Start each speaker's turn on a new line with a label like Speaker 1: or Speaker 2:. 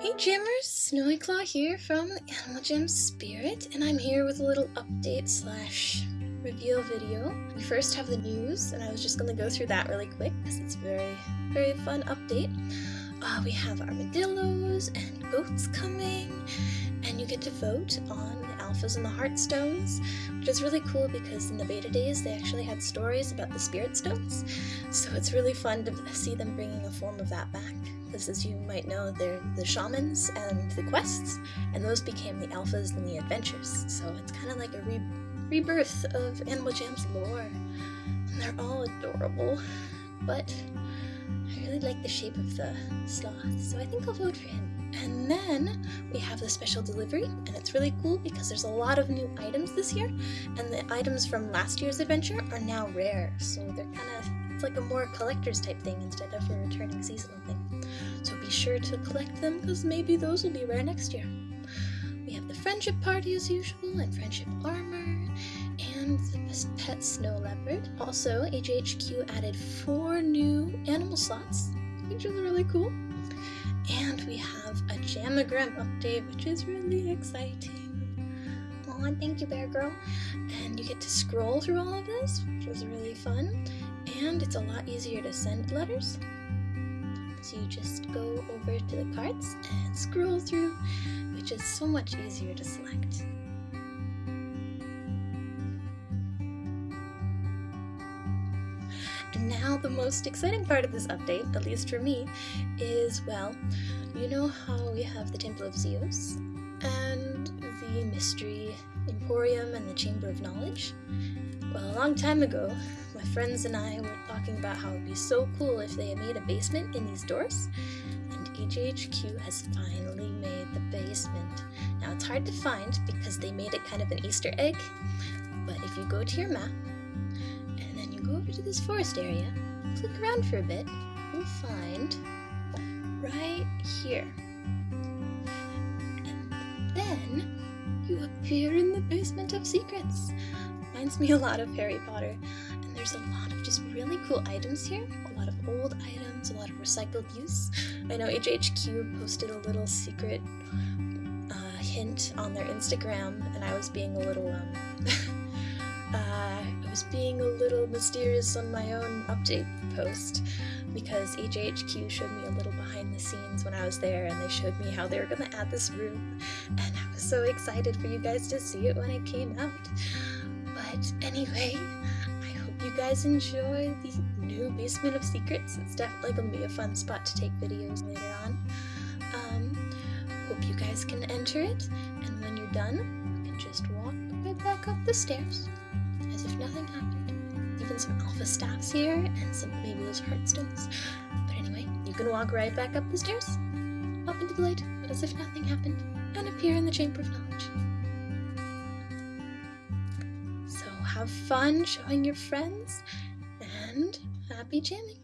Speaker 1: Hey Jammers, Snowy Claw here from Animal Jam Spirit, and I'm here with a little update slash reveal video. We first have the news, and I was just going to go through that really quick because it's a very, very fun update. Uh, we have armadillos and goats coming, and you get to vote on the alphas and the heartstones, which is really cool because in the beta days they actually had stories about the spirit stones, so it's really fun to see them bringing a form of that back. Because as you might know, they're the shamans and the quests, and those became the alphas and the adventures, so it's kind of like a re rebirth of Animal Jam's lore. And they're all adorable, but really like the shape of the sloth, so I think I'll vote for him. And then we have the special delivery, and it's really cool because there's a lot of new items this year, and the items from last year's adventure are now rare, so they're kind of, it's like a more collector's type thing instead of a returning seasonal thing. So be sure to collect them because maybe those will be rare next year. We have the friendship party as usual, and friendship armor, and the pet snow leopard. Also, AJHQ added four new animal slots, which is really cool. And we have a Jamagram update, which is really exciting. Aw, thank you, Bear Girl. And you get to scroll through all of this, which was really fun. And it's a lot easier to send letters. So you just go over to the cards and scroll through, which is so much easier to select. And now the most exciting part of this update, at least for me, is, well, you know how we have the Temple of Zeus and the Mystery Emporium and the Chamber of Knowledge? Well, a long time ago, my friends and I were talking about how it would be so cool if they made a basement in these doors, and AJHQ has finally made the basement. Now, it's hard to find because they made it kind of an Easter egg, but if you go to your map, go over to this forest area, click around for a bit, and you'll find right here. And then you appear in the basement of secrets. Reminds me a lot of Harry Potter. And there's a lot of just really cool items here. A lot of old items, a lot of recycled use. I know AJHQ posted a little secret uh, hint on their Instagram, and I was being a little um, I was being a little mysterious on my own update post because AJHQ showed me a little behind the scenes when I was there and they showed me how they were going to add this room and I was so excited for you guys to see it when it came out. But anyway, I hope you guys enjoy the new Basement of Secrets. It's definitely going to be a fun spot to take videos later on. Um, hope you guys can enter it and when you're done, you can just walk right back up the stairs nothing happened. Even some alpha staffs here, and some maybe those heartstones. But anyway, you can walk right back up the stairs, up into the light, as if nothing happened, and appear in the Chamber of Knowledge. So have fun showing your friends, and happy jamming!